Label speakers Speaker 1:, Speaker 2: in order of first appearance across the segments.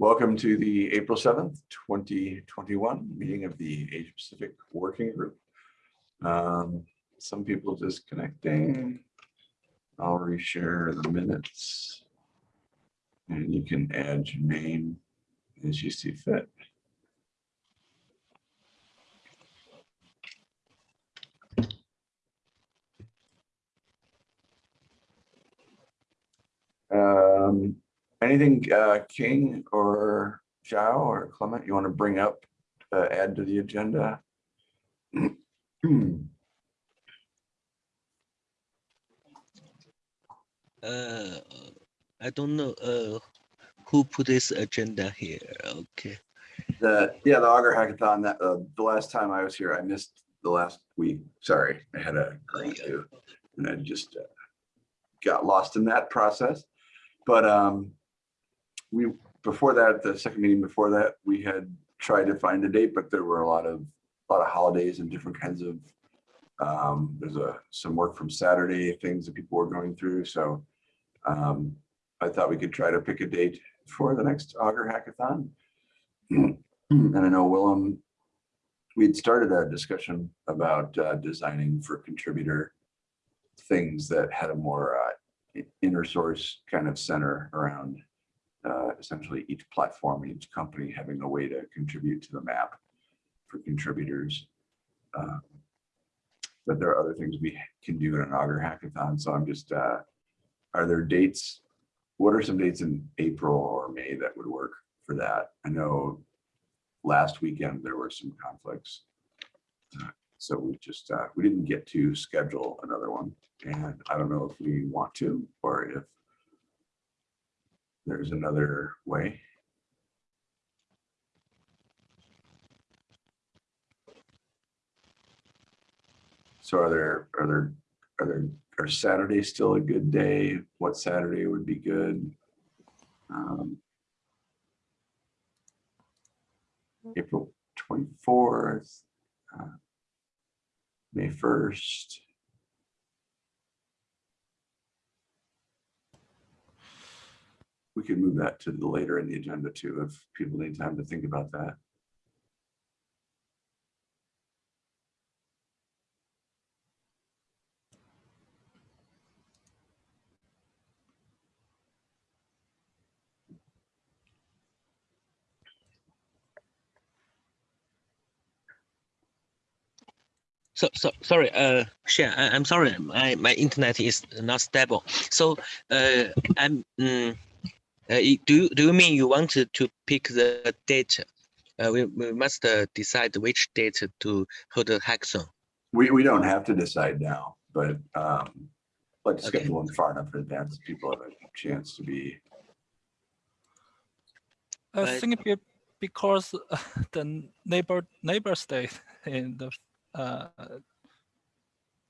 Speaker 1: Welcome to the April 7th, 2021 meeting of the Asia Pacific Working Group. Um, Some people disconnecting. I'll reshare the minutes. And you can add your name as you see fit. Um, Anything uh, King or Zhao or Clement you want to bring up, uh, add to the agenda?
Speaker 2: Uh, I don't know, uh, who put this agenda here, okay.
Speaker 1: The, yeah, the Augur Hackathon, that, uh, the last time I was here, I missed the last week. Sorry, I had a grant due. And I just uh, got lost in that process. But um, we, before that, the second meeting before that, we had tried to find a date, but there were a lot of, a lot of holidays and different kinds of, um, there's a, some work from Saturday, things that people were going through. So um, I thought we could try to pick a date for the next Augur Hackathon. And I know Willem, we'd started a discussion about uh, designing for contributor things that had a more uh, inner source kind of center around uh, essentially each platform, each company having a way to contribute to the map for contributors. Um, But there are other things we can do in an Augur Hackathon. So I'm just, uh, are there dates? What are some dates in April or May that would work for that? I know last weekend there were some conflicts. Uh, So we just, uh, we didn't get to schedule another one. And I don't know if we want to, or if there's another way. So are there, are there, are there, are Saturday still a good day? What Saturday would be good? Um, April twenty-fourth, uh, May first. We could move that to the later in the agenda too, if people need time to think about that.
Speaker 2: So, so, sorry, uh, Shen, I, I'm sorry, my, my internet is not stable. So, uh, I'm, mm, uh, do, you- do you mean you want to, to pick the date? Uh, we, we must uh, decide which date to hold the hackathon.
Speaker 1: We, we don't have to decide now, but um, let's
Speaker 2: Okay.
Speaker 1: schedule them far enough in advance, so people have a chance to be,
Speaker 3: I
Speaker 2: Right.
Speaker 3: think be- because the neighbor neighbor state in the uh,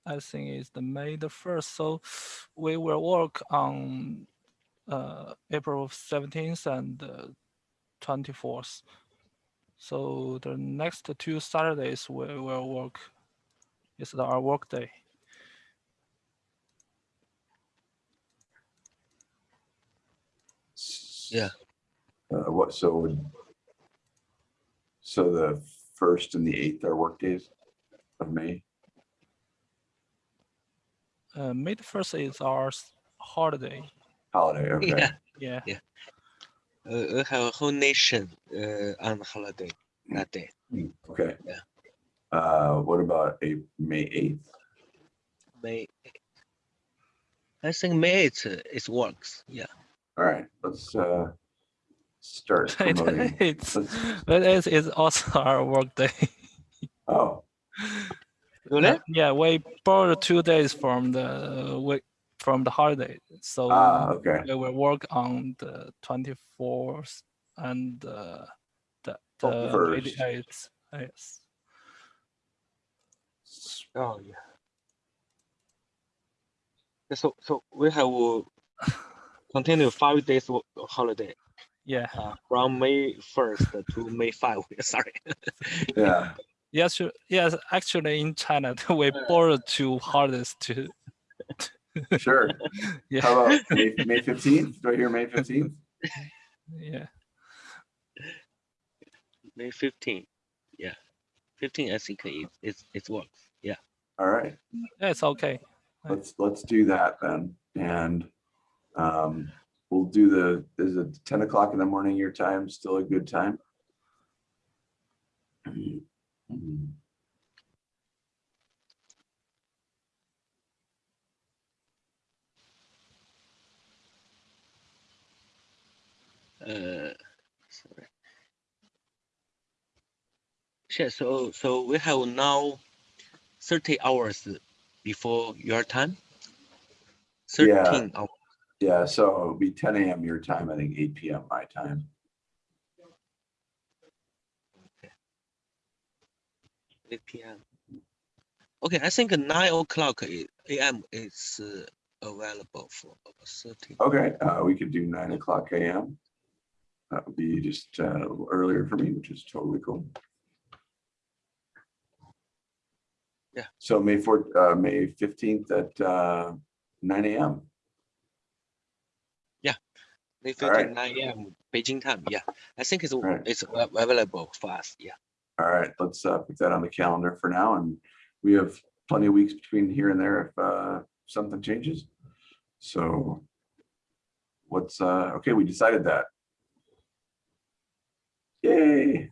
Speaker 3: I think is the May the first. So we will work on uh, April seventeenth and twenty fourth. So the next two Saturdays we will work. Is our work day.
Speaker 2: Yeah.
Speaker 1: uh, what, so so the first and the eighth are work days of May?
Speaker 3: Uh, May the first is our s- holiday.
Speaker 1: Holiday, okay.
Speaker 2: Yeah,
Speaker 3: Yeah.
Speaker 2: uh, we have a whole nation uh, on holiday that day.
Speaker 1: Hmm, Okay.
Speaker 2: Yeah.
Speaker 1: Uh, what about a May eighth?
Speaker 2: May. I think May it, uh, it works. Yeah.
Speaker 1: All right, let's uh start
Speaker 3: It-
Speaker 1: promoting.
Speaker 3: it's
Speaker 1: let's-
Speaker 3: but it is also our work day.
Speaker 1: Oh,
Speaker 2: Really?
Speaker 3: Uh, yeah, we borrowed two days from the week from the holiday, so
Speaker 1: ah, okay.
Speaker 3: we will work on the twenty fourth and uh, the
Speaker 1: Oh,
Speaker 3: the eighty eighth. Yes.
Speaker 2: Oh, yeah. So, so we have continue five days holiday
Speaker 3: Yeah.
Speaker 2: uh, from May first to May five. Sorry.
Speaker 1: Yeah,
Speaker 3: Yes. Yes. Actually, in China, we borrowed two holidays to.
Speaker 1: Sure.
Speaker 3: Yeah.
Speaker 1: How about May, May fifteenth? Do I hear May fifteenth?
Speaker 3: Yeah.
Speaker 2: May 15th. Yeah. 15, I think it, it, it works. Yeah.
Speaker 1: All right,
Speaker 3: Yeah, it's okay.
Speaker 1: let's, let's do that then. And um, we'll do the, is it ten o'clock in the morning your time, still a good time?
Speaker 2: Uh, sorry. Sure. So, so we have now 30 hours before your time.
Speaker 1: Yeah.
Speaker 2: 13 hours.
Speaker 1: Yeah, so it'll be ten AM your time, I think eight PM my time.
Speaker 2: 8 p.m. Okay, I think 9 o'clock a.m. is uh, available for 30.
Speaker 1: Okay, uh, we could do nine o'clock AM. That would be just uh, a little earlier for me, which is totally cool.
Speaker 2: Yeah.
Speaker 1: So May fourth, uh, May fifteenth at uh, nine AM. Yeah.
Speaker 2: May
Speaker 1: All right.
Speaker 2: 15, 9 a.m. Beijing time. Yeah, I think it's
Speaker 1: right.
Speaker 2: it's available for us. Yeah.
Speaker 1: All right, let's uh, put that on the calendar for now, and we have plenty of weeks between here and there if uh, something changes. So what's, uh, okay, we decided that. Yay.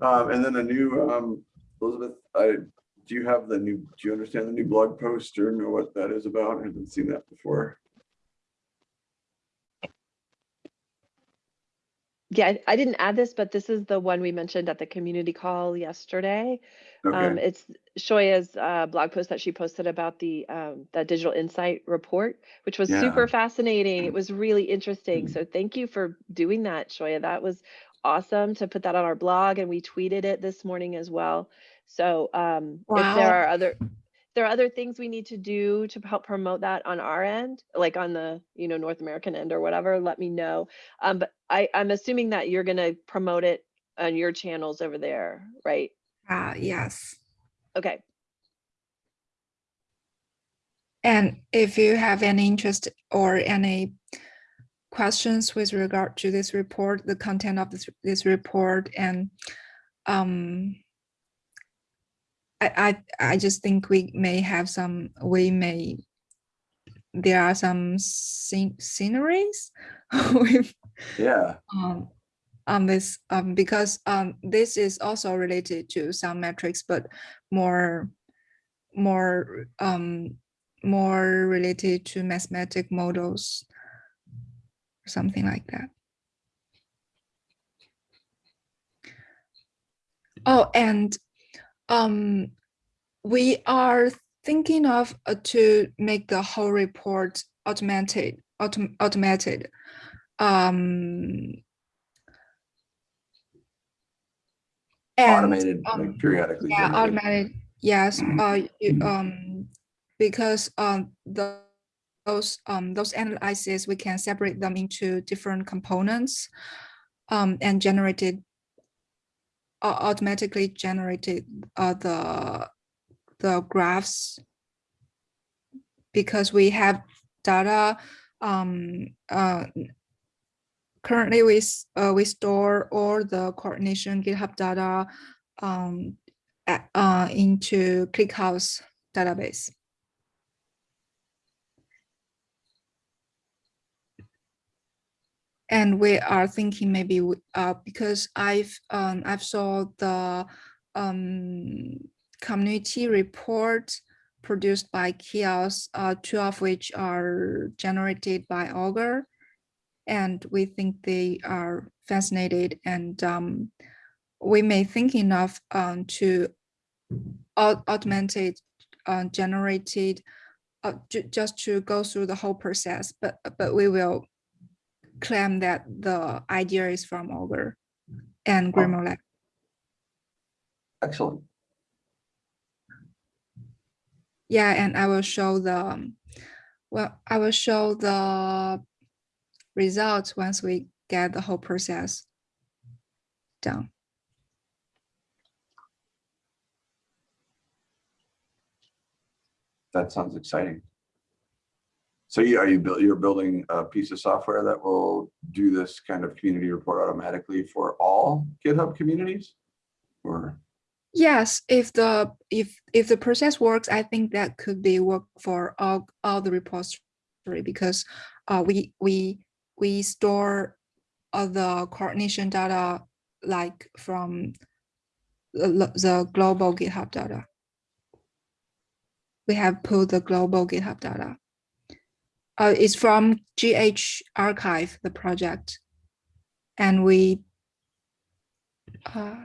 Speaker 1: Um, And then a new, um, Elizabeth, I, do you have the new, do you understand the new blog post or know what that is about? I haven't seen that before.
Speaker 4: Yeah, I- I didn't add this, but this is the one we mentioned at the community call yesterday. Um,
Speaker 1: Okay,
Speaker 4: it's Xiaoya's uh, blog post that she posted about the um, the digital insight report, which was
Speaker 1: Yeah.
Speaker 4: super fascinating. It was really interesting.
Speaker 1: Mhm.
Speaker 4: So thank you for doing that, Shoya. That was awesome to put that on our blog, and we tweeted it this morning as well. So um, if there are other there are other things we need to do to help promote that on our end, like on the you know North American end or whatever, let me know. Um, but I, I'm assuming that you're gonna promote it on your channels over there, right?
Speaker 5: Uh, yes.
Speaker 4: Okay,
Speaker 5: And if you have any interest or any questions with regard to this report, the content of this, this report and um, I, I, I just think we may have some, we may, there are some scen- sceneries with
Speaker 1: yeah,
Speaker 5: um, on this um, because um, this is also related to some metrics, but more more um, more related to mathematic models, something like that. Oh, and um, we are thinking of uh, to make the whole report automated, autom- automated. Um, and,
Speaker 1: automated, like
Speaker 5: um,
Speaker 1: periodically.
Speaker 5: yeah,
Speaker 1: generated.
Speaker 5: automated, yes,
Speaker 1: Mhm.
Speaker 5: uh, you-
Speaker 1: Mhm.
Speaker 5: um, because, um, the, those, um, those analyses, we can separate them into different components, um, and generated, uh, automatically generated, uh, the, the graphs. Because we have data, um, uh, currently we, uh, we store all the coordination GitHub data, um, a- uh, into ClickHouse database. And we are thinking maybe, we- uh, because I've, um, I've saw the, um, community report produced by CHAOSS, uh, two of which are generated by Augur. And we think they are fascinated and, um, we may thinking of um, to au- automated uh, generated uh, just to go through the whole process, but but we will claim that the idea is from Augur mm. and oh. Grimoire Lab.
Speaker 1: Excellent.
Speaker 5: Yeah, and I will show the well, I will show the results once we get the whole process done.
Speaker 1: That sounds exciting. So you, are you build, you're building a piece of software that will do this kind of community report automatically for all GitHub communities? Or,
Speaker 5: Yes, if the if if the process works, I think that could be work for all all the repository because uh we we we store the coordination data like from the, the global GitHub data. We have pulled the global GitHub data. Uh, it's from GH archive, the project. And we uh,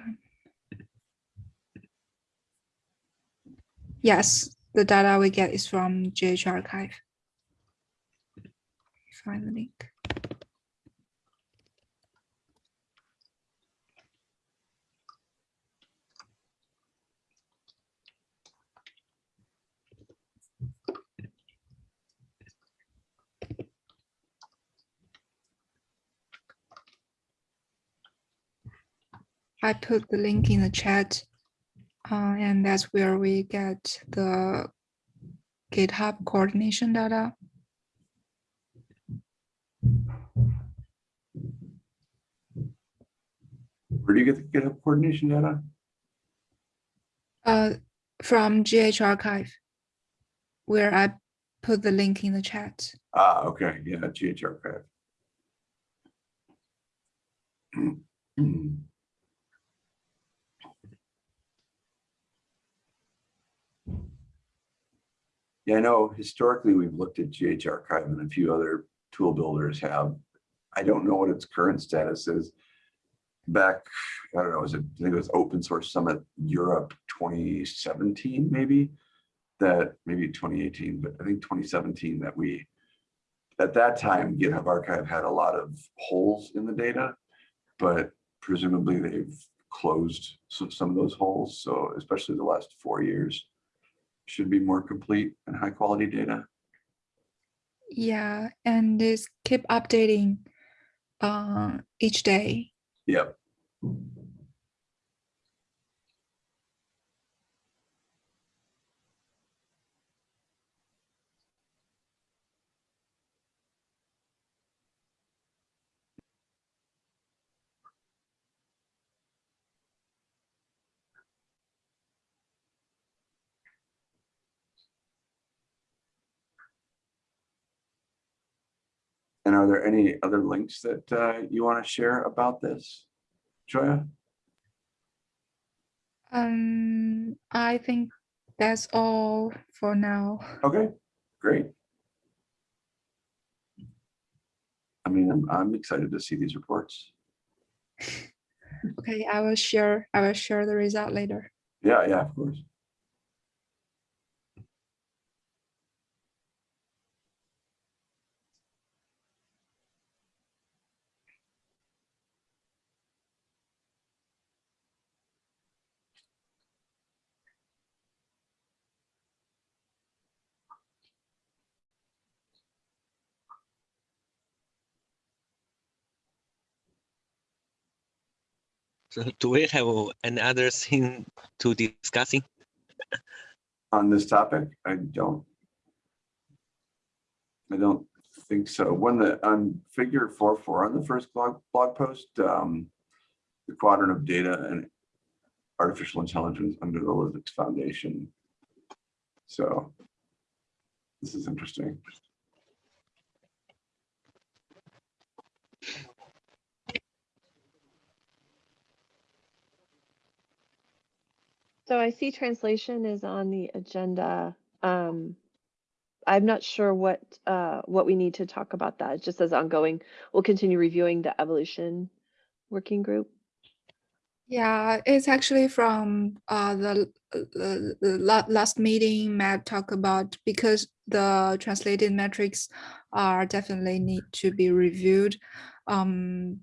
Speaker 5: Yes, the data we get is from GH archive. Find the link. I put the link in the chat. Uh, and that's where we get the GitHub coordination data.
Speaker 1: where do you get the GitHub coordination data?
Speaker 5: Uh, from GH archive, where I put the link in the chat.
Speaker 1: Ah, okay, yeah, GH archive. I know historically we've looked at GH archive and a few other tool builders have. I don't know what its current status is. Back, I don't know, was it, I think it was Open Source Summit Europe 2017, maybe? That, maybe 2018, but I think 2017 that we, at that time, GitHub Archive had a lot of holes in the data, but presumably they've closed some, some of those holes. So especially the last four years should be more complete and high quality data.
Speaker 5: Yeah, and this keep updating uh, each day.
Speaker 1: Yep. And are there any other links that uh, you want to share about this, Xiaoya?
Speaker 5: Um, I think that's all for now.
Speaker 1: Okay, great. I mean, I'm, I'm excited to see these reports.
Speaker 5: Okay, I will share. I will share the result later.
Speaker 1: Yeah, yeah, of course.
Speaker 2: do we have any other thing to discussing?
Speaker 1: On this topic, I don't. I don't think so. When the, on figure four, four, on the first blog, blog post, um, the quadrant of data and artificial intelligence under the Linux Foundation. So this is interesting.
Speaker 4: So I see translation is on the agenda. Um, I'm not sure what, uh, what we need to talk about that. It just says ongoing. We'll continue reviewing the evolution working group.
Speaker 5: Yeah, it's actually from uh, the, the, the last meeting Matt talked about because the translated metrics are definitely need to be reviewed. Um,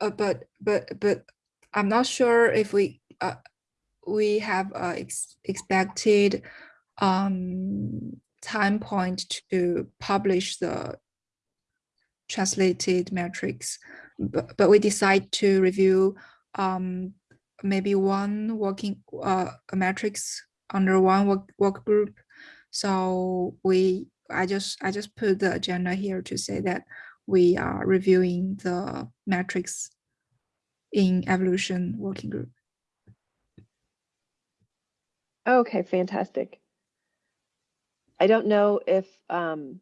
Speaker 5: uh, but but but I'm not sure if we uh, we have uh, ex- expected um, time point to publish the translated metrics, but, but we decide to review um, maybe one working uh, metrics under one work, work group. So we I just I just put the agenda here to say that we are reviewing the metrics in evolution working group.
Speaker 4: Okay, fantastic. I don't know if, um,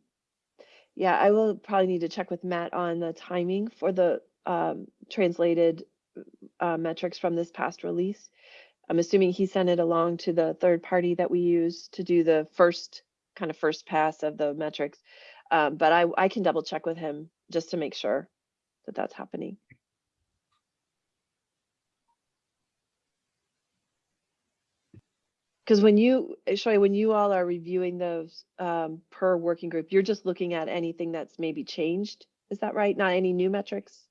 Speaker 4: yeah, I will probably need to check with Matt on the timing for the um, translated uh, metrics from this past release. I'm assuming he sent it along to the third party that we use to do the first kind of first pass of the metrics. Um, but I, I can double check with him just to make sure that that's happening. Because when you, Shoy, when you all are reviewing those um, per working group, you're just looking at anything that's maybe changed. Is that right? Not any new metrics?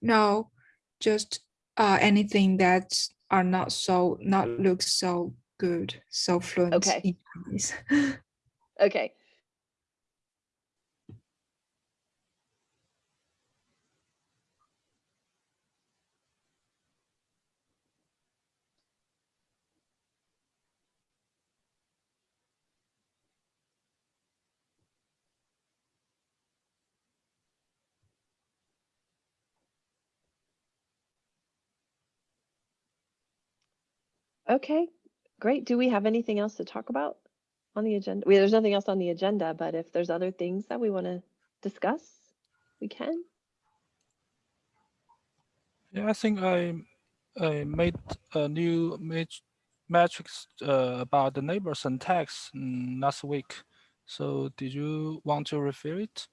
Speaker 5: No, just uh, anything that are not so not look so good, so fluent
Speaker 4: Okay. Okay. Okay, great. Do we have anything else to talk about on the agenda? Well, there's nothing else on the agenda, but if there's other things that we want to discuss, we can.
Speaker 3: Yeah, I think I I made a new mat- matrix uh, about the neighbors and tags mm, last week. So did you want to refer it?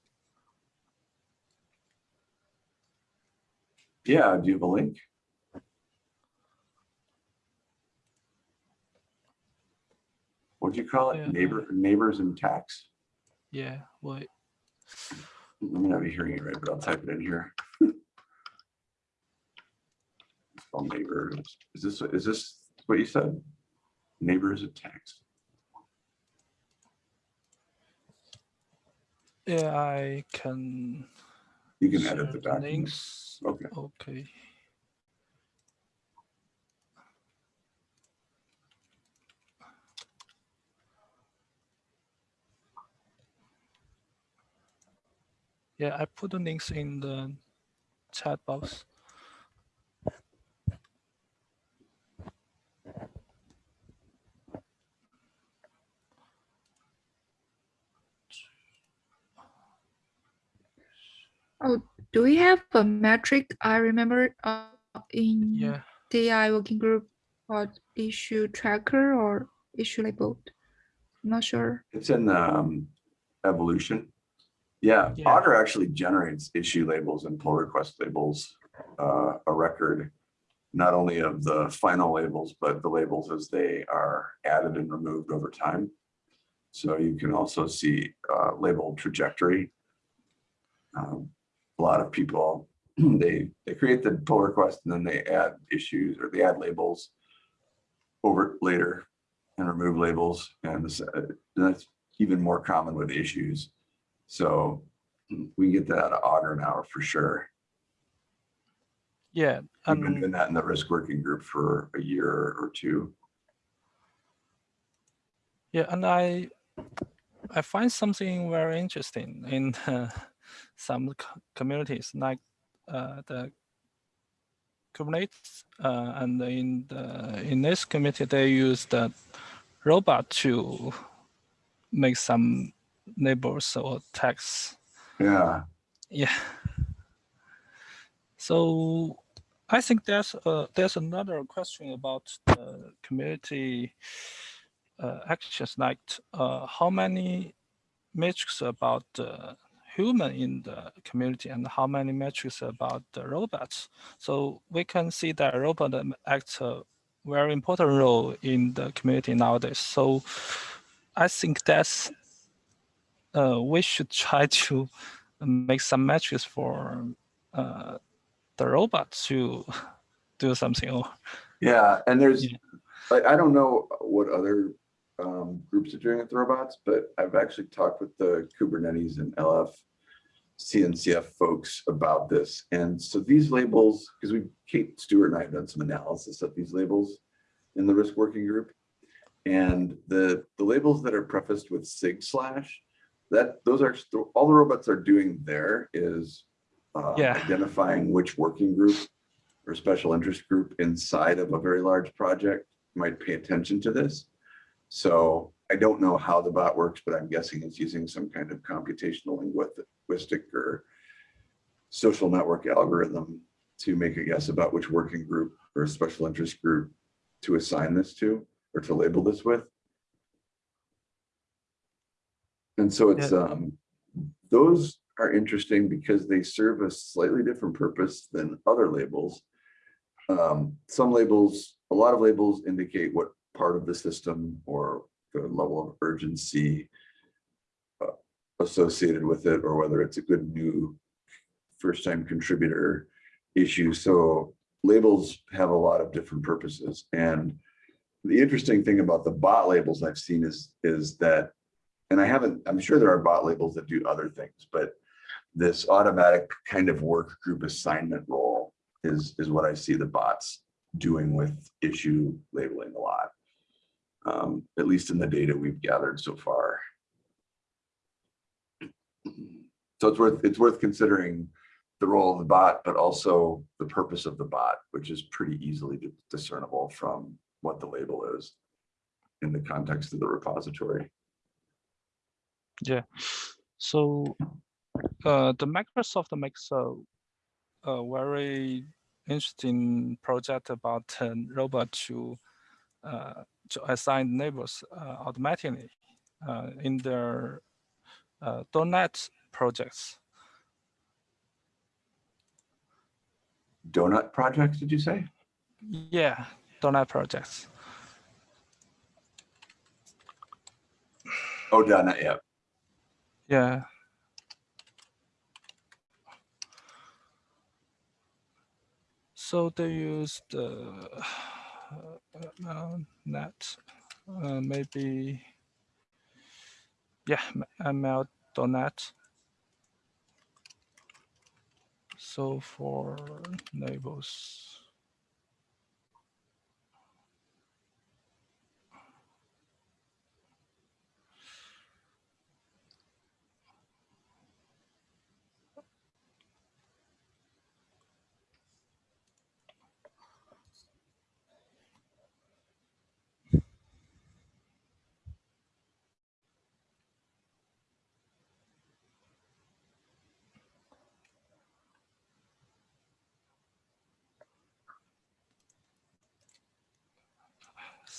Speaker 1: Yeah, do you have a link? What'd you call
Speaker 3: Yeah.
Speaker 1: it? Neighbor, neighbors and tax?
Speaker 3: Yeah, what?
Speaker 1: Let me not be hearing it right, but I'll type it in here. Called neighbors. Is this, is this what you said? Neighbors and tax.
Speaker 3: Yeah, I can.
Speaker 1: You can edit the document.
Speaker 3: links.
Speaker 1: Okay.
Speaker 3: Okay. Yeah, I put the links in the chat box.
Speaker 5: Oh, do we have a metric? I remember uh, in
Speaker 3: Yeah,
Speaker 5: DI working group called issue tracker or issue labeled. I'm not sure.
Speaker 1: It's in um, evolution. Yeah,
Speaker 3: Yeah.
Speaker 1: Augur actually generates issue labels and pull request labels, uh, a record, not only of the final labels, but the labels as they are added and removed over time. So you can also see uh, label trajectory. Um, A lot of people, they, they create the pull request and then they add issues or they add labels over later and remove labels and this, uh, that's even more common with issues. So we get that out of Augur now for sure.
Speaker 3: yeah,
Speaker 1: We've been doing that in the risk working group for a year or two.
Speaker 3: yeah, and I I find something very interesting in uh, some co- communities like uh, the Kubernetes, uh, and in the in this community they use the robot to make some labels or text.
Speaker 1: Yeah,
Speaker 3: Yeah. So I think there's uh, there's another question about the community uh, actions, like uh, how many metrics about the human in the community and how many metrics about the robots. So we can see that robot acts a very important role in the community nowadays. So I think that's uh, we should try to make some metrics for uh, the robot to do something. Or
Speaker 1: yeah, and there's,
Speaker 3: Yeah.
Speaker 1: I, I don't know what other um, groups are doing with the robots, but I've actually talked with the Kubernetes and LF CNCF folks about this. And so these labels, because we, Kate Stewart and I have done some analysis of these labels in the risk working group. And the, the labels that are prefaced with sig slash that, those are, all the robots are doing there is uh,
Speaker 3: Yeah.
Speaker 1: identifying which working group or special interest group inside of a very large project might pay attention to this. So I don't know how the bot works, but I'm guessing it's using some kind of computational linguistic or social network algorithm to make a guess about which working group or special interest group to assign this to or to label this with. And so it's, um, those are interesting because they serve a slightly different purpose than other labels. Um, some labels, a lot of labels indicate what part of the system or the level of urgency uh, associated with it, or whether it's a good new first-time contributor issue. So labels have a lot of different purposes. And the interesting thing about the bot labels I've seen is, is that, and I haven't, I'm sure there are bot labels that do other things, but this automatic kind of work group assignment role is, is what I see the bots doing with issue labeling a lot. Um, at least in the data we've gathered so far. So it's worth, it's worth considering the role of the bot, but also the purpose of the bot, which is pretty easily discernible from what the label is in the context of the repository.
Speaker 3: Yeah. So uh, the Microsoft makes a, a very interesting project about uh, robot to uh, to assign neighbors uh, automatically uh, in their uh, .NET projects.
Speaker 1: Donut projects, did you say?
Speaker 3: Yeah, donut projects.
Speaker 1: Oh, donut, yet.
Speaker 3: Yeah. So they use the uh, uh, net, uh, maybe, yeah, ML.net. So for labels.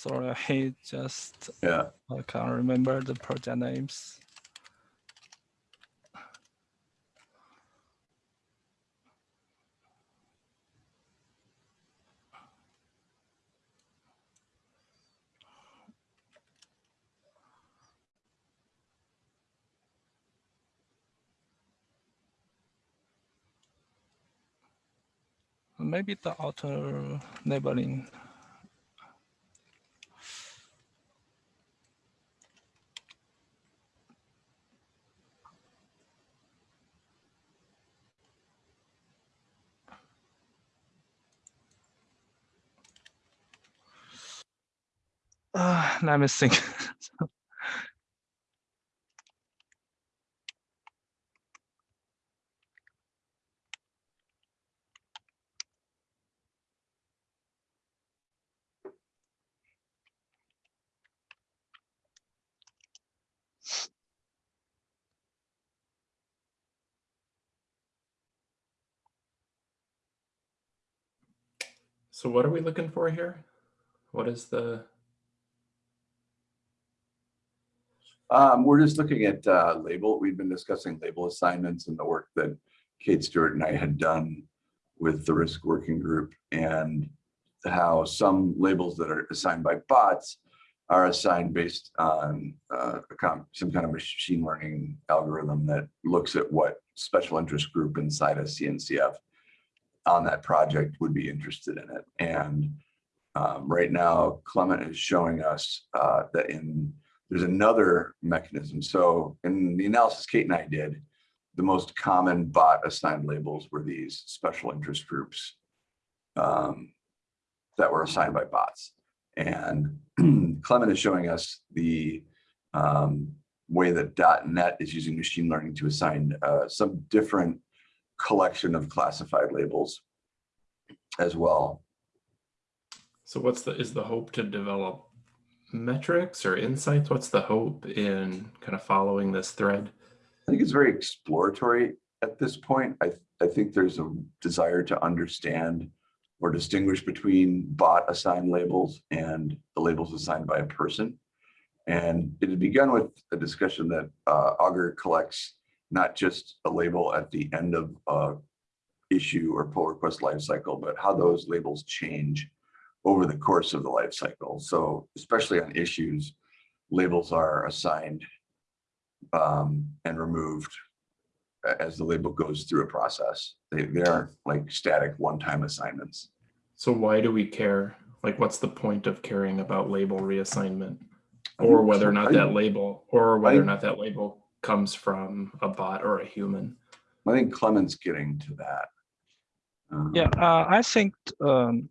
Speaker 3: Sorry, I just
Speaker 1: Yeah.
Speaker 3: I can't remember the project names. Maybe the auto labeling. Uh, me think.
Speaker 6: So what are we looking for here? What is the,
Speaker 1: Um, we're just looking at, uh, label. We've been discussing label assignments and the work that Kate Stewart and I had done with the risk working group and how some labels that are assigned by bots are assigned based on, uh, some kind of machine learning algorithm that looks at what special interest group inside a CNCF on that project would be interested in it. And um, right now, Clement is showing us uh, that in there's another mechanism. So in the analysis Kate and I did, the most common bot assigned labels were these special interest groups um, that were assigned by bots. And Clement is showing us the um, way that .NET is using machine learning to assign uh, some different collection of classified labels as well.
Speaker 6: So what's the, is the hope to develop metrics or insights? What's the hope in kind of following this thread?
Speaker 1: I think it's very exploratory at this point. I, I think there's a desire to understand or distinguish between bot assigned labels and the labels assigned by a person. And it had begun with a discussion that uh, Augur collects not just a label at the end of a issue or pull request lifecycle, but how those labels change over the course of the life cycle. So especially on issues, labels are assigned um, and removed as the label goes through a process. They, they aren't like static one-time assignments.
Speaker 6: So why do we care? Like, what's the point of caring about label reassignment? Or whether or not that label, or whether or not that label comes from a bot or a human?
Speaker 1: I think Clement's getting to that. Um,
Speaker 3: Yeah, uh, I think um,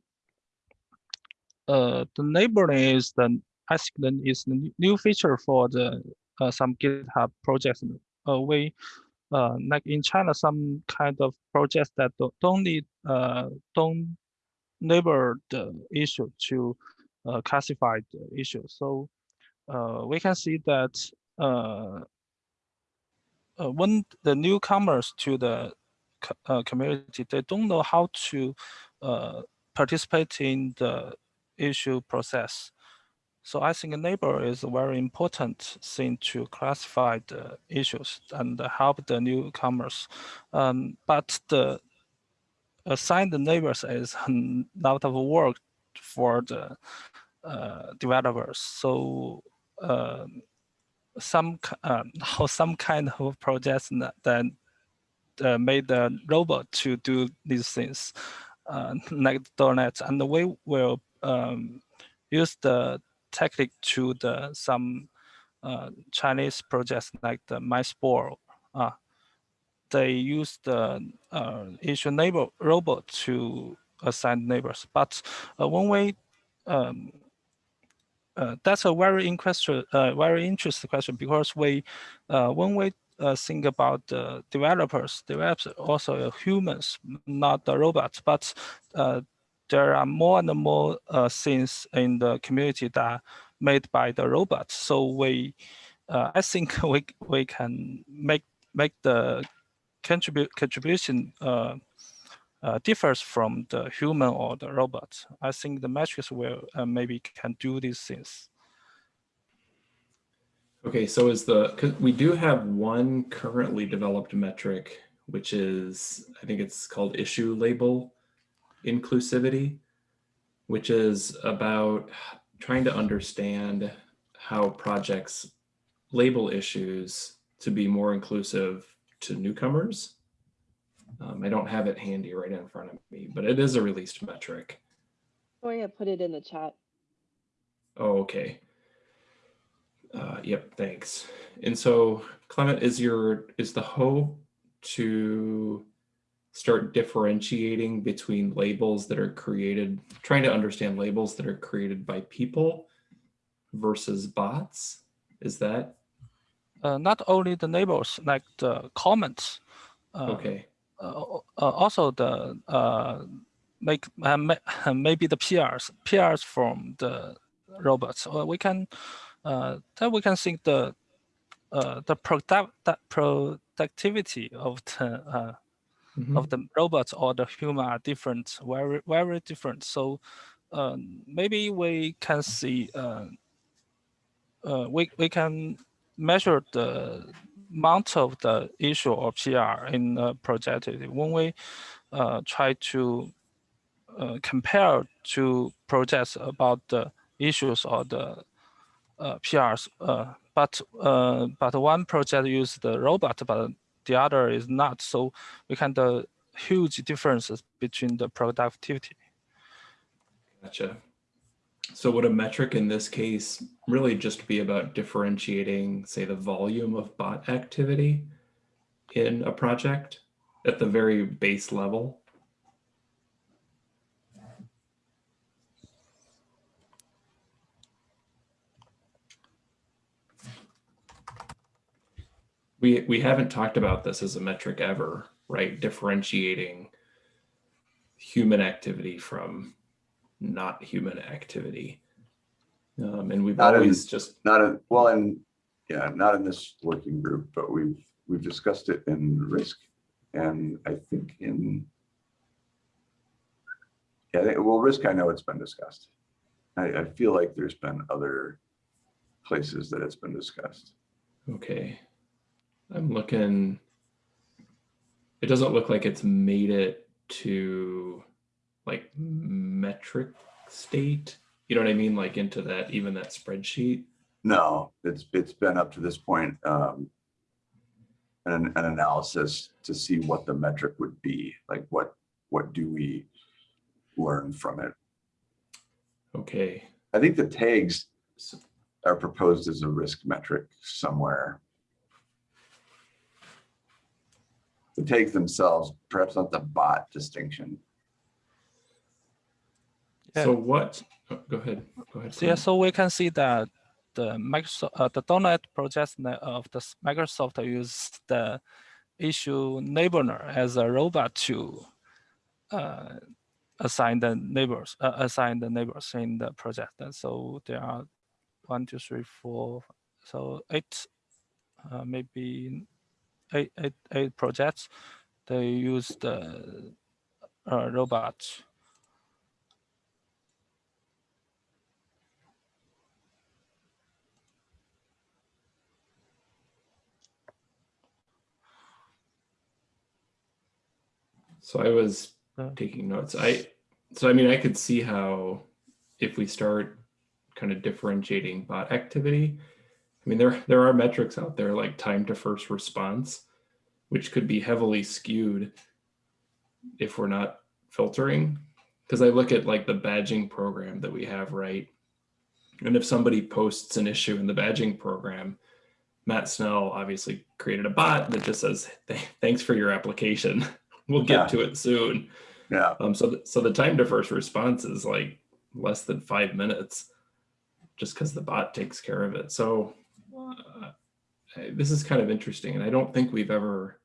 Speaker 3: uh, the neighboring is the I think the new- feature for the uh, some GitHub projects. Uh, we uh, like in China, some kind of projects that don't, don't need uh, don't neighbor the issue to uh, classify the issue. So uh, we can see that uh, uh, when the newcomers to the uh, community, they don't know how to uh, participate in the issue process. So I think a neighbor is a very important thing to classify the issues and help the newcomers. Um, but the assigned neighbors is a lot of work for the uh, developers. So um, some um, how some kind of projects that, uh, made the robot to do these things, uh, like donuts, and we will um, use the technique to the some uh, Chinese projects like the MindSpore. Uh, they use the uh, issue neighbor robot to assign neighbors, but uh, when we um, uh, that's a very interesting, uh, very interesting question because we, uh, when we think about the developers, developers also humans, not the robots. But there are more and more uh, things in the community that are made by the robots. So we, uh, I think we we can make make the contribute contribution. Uh, uh, differs from the human or the robot. I think the metrics will uh, maybe can do these things.
Speaker 6: Okay, so is the we do have one currently developed metric, which is, I think it's called issue label inclusivity, which is about trying to understand how projects label issues to be more inclusive to newcomers. Um, I don't have it handy right in front of me, but it is a released metric.
Speaker 4: Victoria put it in the chat.
Speaker 6: Oh, okay. Uh, yep, thanks. And so Clement, is your, is the hope to start differentiating between labels that are created, trying to understand labels that are created by people versus bots? Is that,
Speaker 3: Uh, not only the neighbors, like the comments. Uh,
Speaker 6: okay,
Speaker 3: uh, uh, also the uh, make uh, maybe the PRs, PRs from the robots. Or we can uh, then we can think the uh, the product productivity of the uh,
Speaker 6: Mhm.
Speaker 3: of the robots or the human are different, very very different. So um, maybe we can see uh, uh, we we can measure the amount of the issue or PR in a project when we uh, try to uh, compare to projects about the issues or the uh, PRs. Uh, but uh, but one project uses the robot, but the other is not. So we can the huge differences between the productivity.
Speaker 6: gotcha. So would a metric in this case really just be about differentiating, say, the volume of bot activity in a project at the very base level? We we haven't talked about this as a metric ever, right? Differentiating human activity from not human activity. Um, and we've
Speaker 1: Not in-
Speaker 6: always just
Speaker 1: Not in, well, and, yeah, not in this working group, but we've, we've discussed it in risk. And I think in. Yeah, think- well, risk, I know it's been discussed. I, I feel like there's been other places that it's been discussed.
Speaker 6: okay. I'm looking. It doesn't look like it's made it to like metric state. You know what I mean? Like into that, even that spreadsheet.
Speaker 1: No, it's, it's been up to this point, um, an, an analysis to see what the metric would be, like what, what do we learn from it?
Speaker 6: Okay.
Speaker 1: I think the tags are proposed as a risk metric somewhere. The tags themselves, perhaps not the bot distinction.
Speaker 3: Yeah.
Speaker 6: so what? oh, go ahead. Go ahead.
Speaker 3: So yeah, so we can see that the Microsoft, uh, the .NET project of the Microsoft use the issue neighbor as a robot to uh, assign the neighbors, uh, assign the neighbors in the project. And so there are one, two, three, four, so eight, uh, maybe eight, eight, eight projects. They use the uh, robot
Speaker 6: So I was taking notes. I so I mean I could see how if we start kind of differentiating bot activity, I mean there there are metrics out there like time to first response, which could be heavily skewed if we're not filtering. Because I look at like the badging program that we have, right? And if somebody posts an issue in the badging program, Matt Snell obviously created a bot that just says, thanks for your application. We'll get
Speaker 1: Yeah.
Speaker 6: to it soon.
Speaker 1: Yeah,
Speaker 6: Um, so, th- so the time to first response is like less than five minutes just because the bot takes care of it. So uh, this is kind of interesting. And I don't think we've ever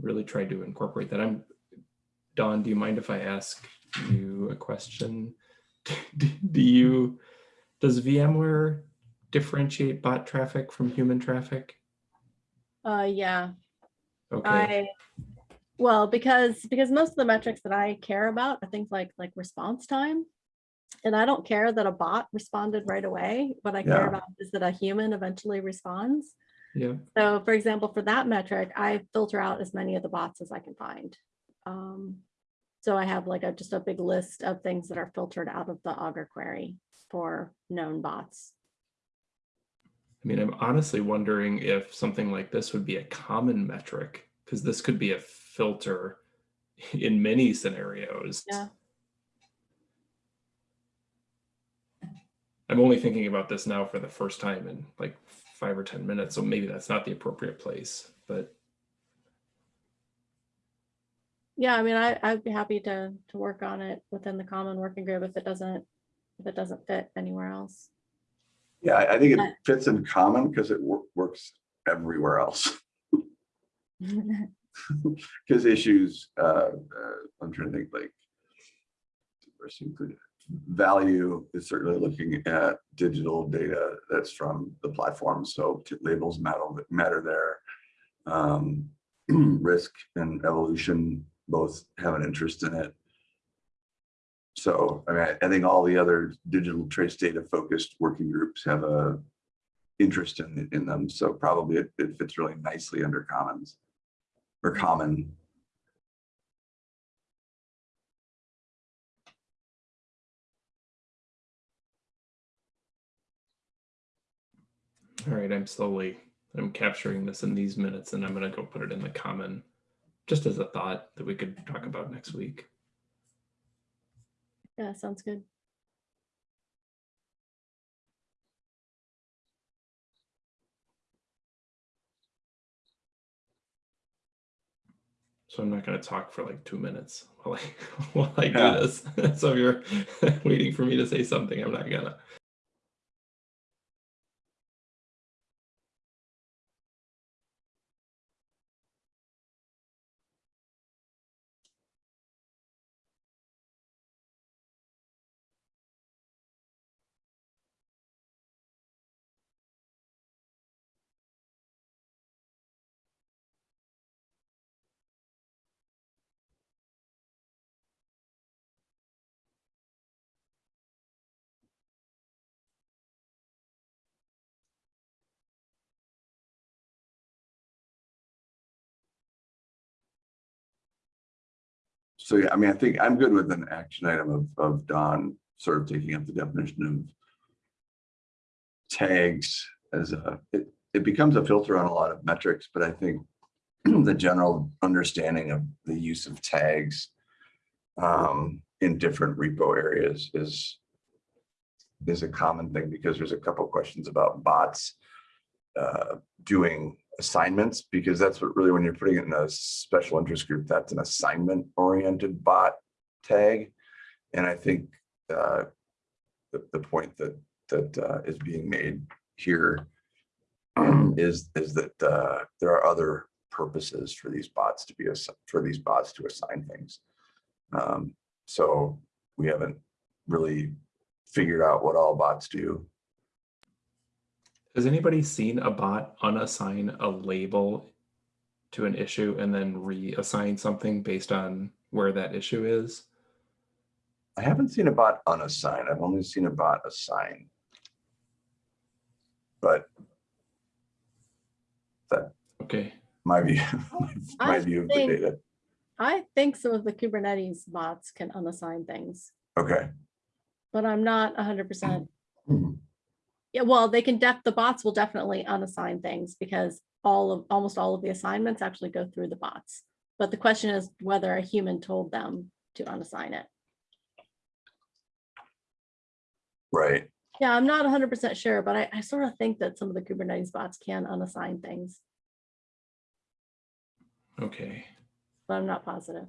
Speaker 6: really tried to incorporate that. I'm, Don, do you mind if I ask you a question? Do you, does VMware differentiate bot traffic from human traffic?
Speaker 7: Uh, yeah,
Speaker 6: Okay,
Speaker 7: I, well, because, because most of the metrics that I care about are things like, like response time. And I don't care that a bot responded right away. What I care
Speaker 1: Yeah.
Speaker 7: about is that a human eventually responds.
Speaker 6: yeah,
Speaker 7: So for example, for that metric, I filter out as many of the bots as I can find. Um, So I have like a, just a big list of things that are filtered out of the Augur query for known bots.
Speaker 6: I mean, I'm honestly wondering if something like this would be a common metric, because this could be a filter in many scenarios.
Speaker 7: Yeah.
Speaker 6: I'm only thinking about this now for the first time in like five or 10 minutes, so maybe that's not the appropriate place, but
Speaker 7: Yeah, I mean, I, I'd be happy to, to work on it within the common working group if it doesn't, if it doesn't fit anywhere else.
Speaker 1: yeah, I I think it fits in common because it wor- works everywhere else. Because issues, uh, uh, I'm trying to think like. where's the included? Value is certainly looking at digital data that's from the platform, so labels matter, matter there. Um, risk and evolution both have an interest in it. So, I mean, I- think all the other digital trace data focused working groups have a interest in, in them, so probably it, it fits really nicely under commons or common.
Speaker 6: All right, I'm slowly, I'm capturing this in these minutes and I'm gonna go put it in the common, just as a thought that we could talk about next week.
Speaker 7: Yeah, sounds good.
Speaker 6: So I'm not going to talk for like two minutes while I, while I do this. so if you're waiting for me to say something, I'm not gonna.
Speaker 1: So yeah, I mean, I think I'm good with an action item of, of Don sort of taking up the definition of tags as a, it, it becomes a filter on a lot of metrics, but I think the general understanding of the use of tags um, in different repo areas is is a common thing because there's a couple questions about bots uh, doing assignments because that's what really when you're putting it in a special interest group, that's an assignment oriented bot tag. And I think uh, the, the point that that uh, is being made here um, is is that uh, there are other purposes for these bots to be for these bots to assign things. Um, so we haven't really figured out what all bots do.
Speaker 6: Has anybody seen a bot unassign a label to an issue and then reassign something based on where that issue is?
Speaker 1: I haven't seen a bot unassign. I've only seen a bot assign. But that
Speaker 6: Okay,
Speaker 1: my view, my
Speaker 7: I
Speaker 1: view of the data.
Speaker 7: I think some of the Kubernetes bots can unassign things,
Speaker 1: Okay.
Speaker 7: but I'm not hundred percent.
Speaker 1: Hmm.
Speaker 7: Yeah, well, they can def, the bots will definitely unassign things because all of, almost all of the assignments actually go through the bots. But the question is whether a human told them to unassign it.
Speaker 1: Right.
Speaker 7: Yeah, I'm not hundred percent sure, but I, I sort of think that some of the Kubernetes bots can unassign things,
Speaker 6: okay.
Speaker 7: but I'm not positive.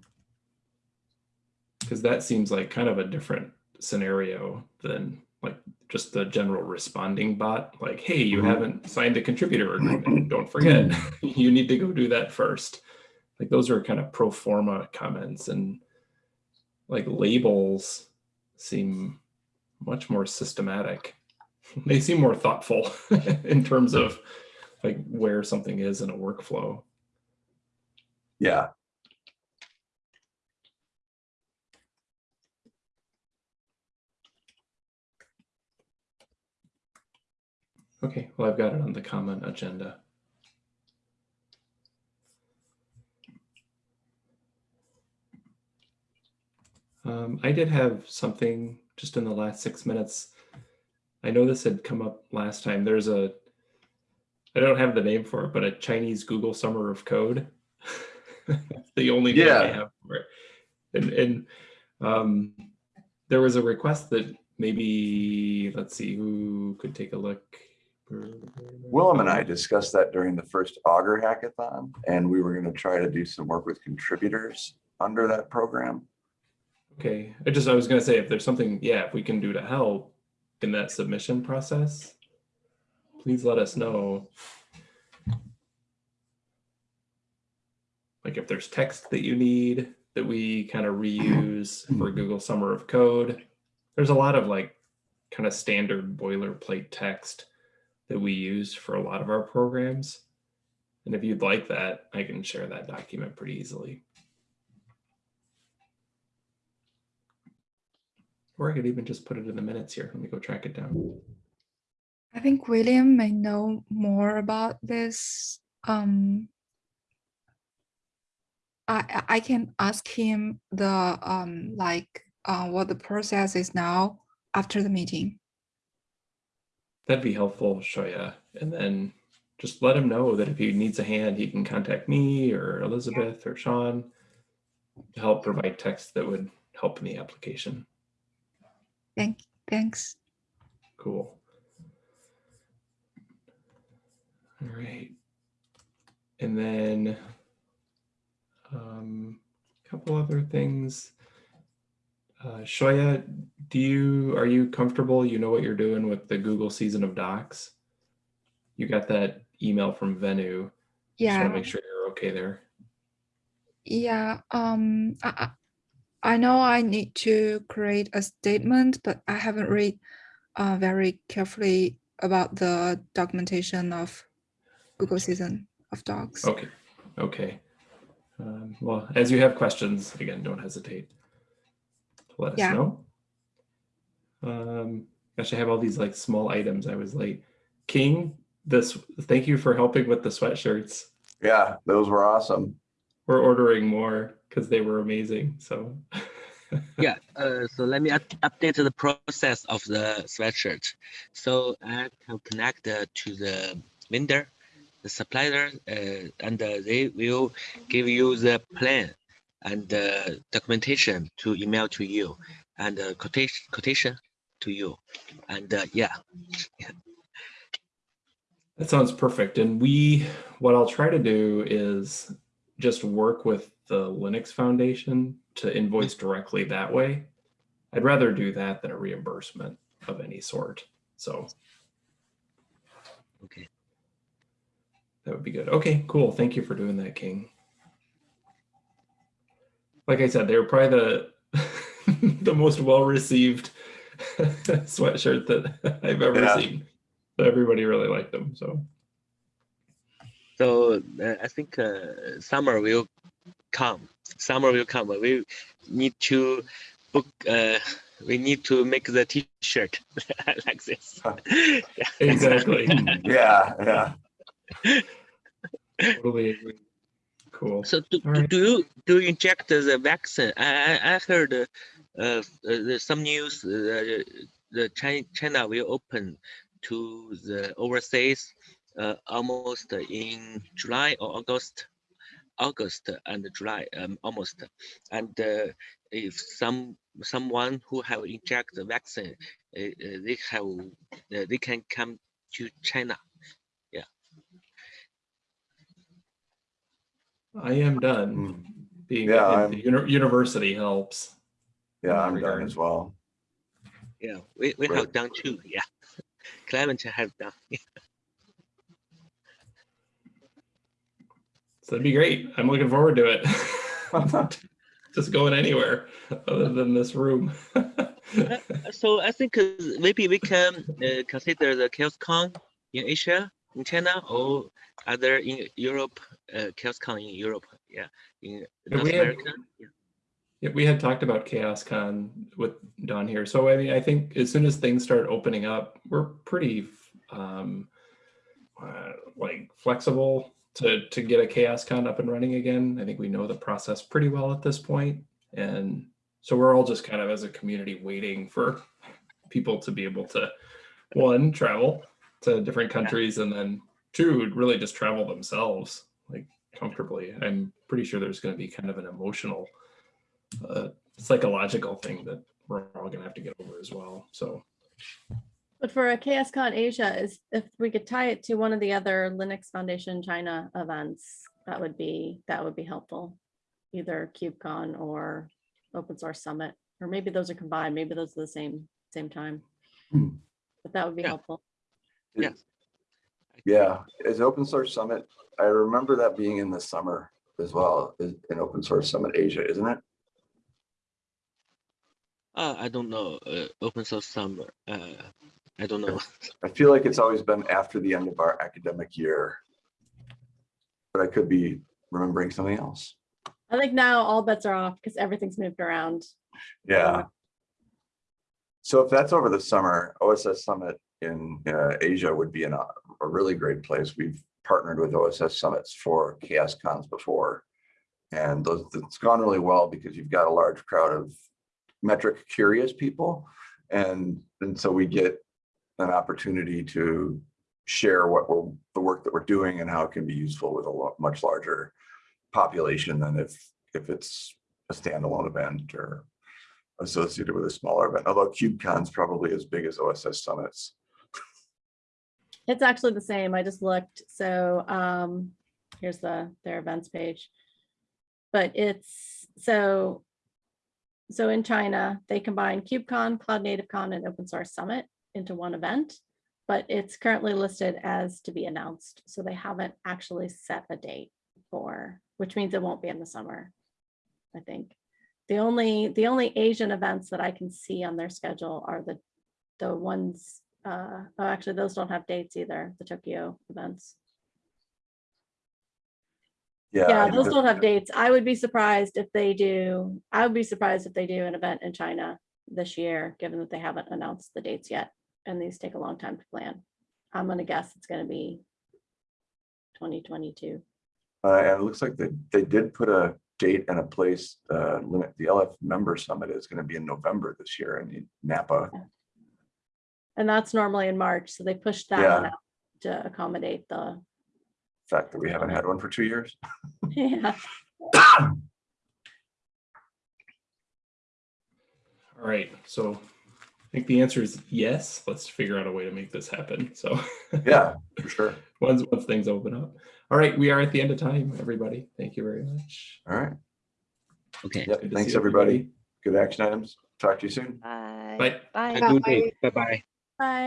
Speaker 6: Because that seems like kind of a different scenario than like just the general responding bot. Like, hey, you
Speaker 1: Mhm.
Speaker 6: haven't signed a contributor agreement. Don't forget, you need to go do that first. Like those are kind of pro forma comments and like labels seem much more systematic. They seem more thoughtful in terms of like where something is in a workflow.
Speaker 1: Yeah.
Speaker 6: Okay, well, I've got it on the comment agenda. Um, I did have something just in the last six minutes. I know this had come up last time. There's a, I don't have the name for it, but a Chinese Google Summer of Code. That's the only name I
Speaker 1: Yeah.
Speaker 6: have for it. And, and um, there was a request that maybe, let's see, who could take a look.
Speaker 1: Willem and I discussed that during the first Augur hackathon, and we were going to try to do some work with contributors under that program.
Speaker 6: Okay, I just, I was gonna say, if there's something, yeah, if we can do to help in that submission process, please let us know. Like if there's text that you need that we kind of reuse for Google Summer of Code. There's a lot of like kind of standard boilerplate text that we use for a lot of our programs. And if you'd like that, I can share that document pretty easily. Or I could even just put it in the minutes here. Let me go track it down.
Speaker 5: I think William may know more about this. Um, I I- can ask him the um like uh what the process is now after the meeting.
Speaker 6: That'd be helpful, Xiaoya. And then just let him know that if he needs a hand, he can contact me or Elizabeth or Sean to help provide text that would help in the application.
Speaker 5: Thank thanks.
Speaker 6: Cool. All right. And then um, a couple other things. Uh, Xiaoya, do you are you comfortable? You know what you're doing with the Google season of docs? You got that email from Venu. Just
Speaker 5: Yeah.
Speaker 6: want to make sure you're okay there.
Speaker 5: Yeah, um, I, I know I need to create a statement, but I haven't read uh, very carefully about the documentation of Google season of docs.
Speaker 6: Okay, okay. Um, well, as you have questions, again, don't hesitate let us
Speaker 5: Yeah.
Speaker 6: know. Um, gosh, I have all these like small items. I was late. King, this, thank you for helping with the sweatshirts.
Speaker 1: Yeah, those were awesome.
Speaker 6: We're ordering more. because they were amazing. So
Speaker 2: yeah uh, so let me update the process of the sweatshirt so i can connect uh, to the vendor the supplier uh, and uh, they will give you the plan and uh, documentation to email to you and uh, quotation quotation to you and uh, yeah
Speaker 6: That sounds perfect. And we, what I'll try to do is just work with the Linux Foundation to invoice directly that way. I'd rather do that than a reimbursement of any sort. So
Speaker 2: okay
Speaker 6: that would be good. Okay, cool. Thank you for doing that, King. Like I said, they were probably the the most well-received sweatshirt that I've ever
Speaker 1: Yeah.
Speaker 6: seen. So everybody really liked them. So
Speaker 2: So uh, I think uh, summer will come. Summer will come. but We need to book. Uh, we need to make the T-shirt like this.
Speaker 6: exactly.
Speaker 1: Yeah, yeah.
Speaker 6: totally agree. Cool.
Speaker 2: So do, do-
Speaker 6: right.
Speaker 2: do you do you inject the vaccine? I I, I heard uh, uh, some news. Uh, the China China will open to the overseas uh, almost in July or August. August and July, um, almost, and uh, if some someone who have inject the vaccine, uh, uh, they have uh, they can come to China.
Speaker 6: I am done.
Speaker 1: Mm.
Speaker 6: Being
Speaker 1: Yeah,
Speaker 6: at the uni- university helps.
Speaker 1: Yeah, I'm done as well.
Speaker 2: Yeah, we, we
Speaker 1: Right.
Speaker 2: have done too. Yeah, Clement have done.
Speaker 6: So that'd be great. I'm looking forward to it. Just going anywhere other than this room.
Speaker 2: So I think uh, maybe we can uh, consider the CHAOSScon in Asia, in China, or other in Europe, uh, CHAOSScon in Europe. Yeah, in North
Speaker 6: we had-
Speaker 2: America. Yeah.
Speaker 6: Yeah, we had talked about CHAOSScon with Don here. So I mean, I think as soon as things start opening up, we're pretty um, uh, like flexible to to get a CHAOSScon up and running again. I think we know the process pretty well at this point, and so we're all just kind of as a community waiting for people to be able to one travel to different countries, and then two would really just travel themselves like comfortably. I'm pretty sure there's going to be kind of an emotional a psychological thing that we're all gonna have to get over as well. So
Speaker 7: But for a CHAOSScon Asia is if we could tie it to one of the other Linux Foundation China events, that would be, that would be helpful. Either KubeCon or Open Source Summit, or maybe those are combined, maybe those are the same, same time.
Speaker 1: Hmm.
Speaker 7: But that would be
Speaker 2: Yeah.
Speaker 7: helpful.
Speaker 2: Yeah.
Speaker 1: Yeah, is Open Source Summit, I remember that being in the summer as well, is in Open Source Summit Asia, isn't it?
Speaker 2: Uh, I don't know. Uh, open source summer. Uh, I don't know.
Speaker 1: I feel like it's always been after the end of our academic year. But I could be remembering something else.
Speaker 7: I think now all bets are off because everything's moved around.
Speaker 1: Yeah. So if that's over the summer, OSS Summit in uh, Asia would be in a, really great place. We've partnered with OSS Summits for CHAOSScons before. And those, it's gone really well because you've got a large crowd of metric curious people. And, and so we get an opportunity to share what we're, the work that we're doing and how it can be useful with a much larger population than if, if it's a standalone event or associated with a smaller event, although KubeCon's probably as big as OSS Summits.
Speaker 7: It's actually the same. I just looked. So um, here's the their events page. But it's so so in China, they combine KubeCon, CloudNativeCon, and Open Source Summit into one event, but it's currently listed as to be announced. So they haven't actually set a date for, which means it won't be in the summer, I think. The only the only Asian events that I can see on their schedule are the the ones uh, oh, actually, those don't have dates either, the Tokyo events. Yeah,
Speaker 1: I-
Speaker 7: those don't have dates. I would be surprised if they do, I would be surprised if they do an event in China this year, given that they haven't announced the dates yet, and these take a long time to plan. I'm gonna guess it's gonna be 2022.
Speaker 1: Uh, and it looks like they, they did put a date and a place, uh, limit, the LF member summit is gonna be in November this year in Napa.
Speaker 7: And that's normally in March, so they pushed that one
Speaker 1: Yeah.
Speaker 7: out to accommodate the,
Speaker 1: Fact that we haven't had one for two years.
Speaker 7: yeah.
Speaker 6: All right, so I think the answer is yes. Let's figure out a way to make this happen. So
Speaker 1: Yeah, for sure.
Speaker 6: once once things open up. All right, we are at the end of time, everybody. Thank you very much.
Speaker 1: All right.
Speaker 2: Okay.
Speaker 1: Yep.
Speaker 6: Good to
Speaker 1: Thanks,
Speaker 6: see
Speaker 1: everybody. Good action items. Talk to you soon.
Speaker 4: Bye.
Speaker 6: Bye.
Speaker 4: Bye.
Speaker 2: Have a good day. Bye bye.
Speaker 7: Bye.